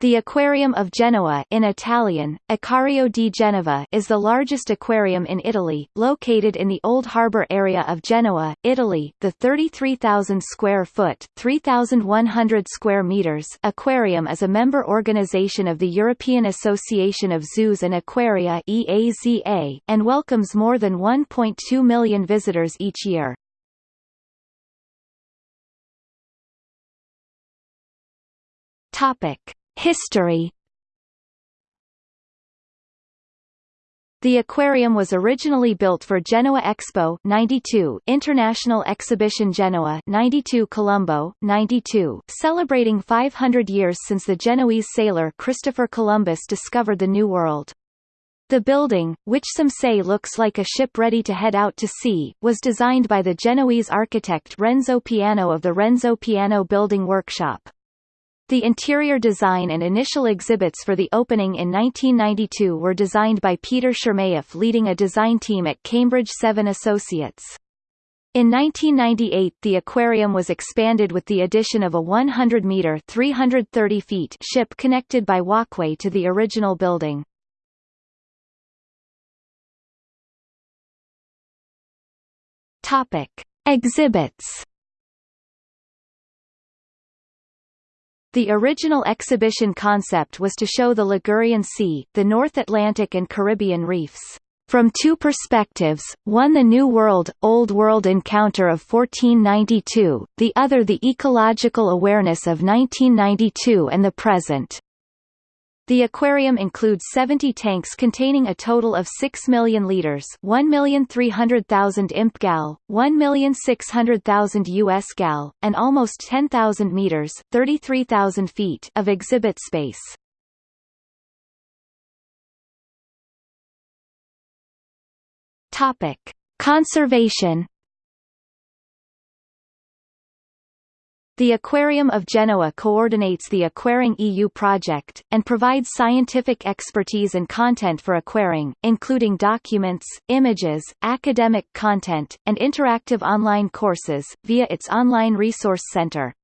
The Aquarium of Genoa in Italian, Acquario di Genova is the largest aquarium in Italy, located in the Old Harbour area of Genoa, Italy. The 33,000 square foot 3,100 square meters aquarium is a member organization of the European Association of Zoos and Aquaria EAZA, and welcomes more than 1.2 million visitors each year. Topic. History The aquarium was originally built for Genoa Expo 92, International Exhibition Genoa 92 Colombo 92, celebrating 500 years since the Genoese sailor Christopher Columbus discovered the New World. The building, which some say looks like a ship ready to head out to sea, was designed by the Genoese architect Renzo Piano of the Renzo Piano Building Workshop. The interior design and initial exhibits for the opening in 1992 were designed by Peter Chermayeff leading a design team at Cambridge Seven Associates. In 1998 the aquarium was expanded with the addition of a 100-metre 330 feet ship connected by walkway to the original building. Topic. Exhibits The original exhibition concept was to show the Ligurian Sea, the North Atlantic and Caribbean reefs, from two perspectives, one the New World, Old World encounter of 1492, the other the ecological awareness of 1992 and the present. The aquarium includes 70 tanks containing a total of 6 million liters 1,300,000 imp gal, 1,600,000 US gal, and almost 10,000 meters 33,000 feet of exhibit space. Topic. Conservation The Aquarium of Genoa coordinates the Aquaring EU project, and provides scientific expertise and content for aquaring, including documents, images, academic content, and interactive online courses, via its online resource center.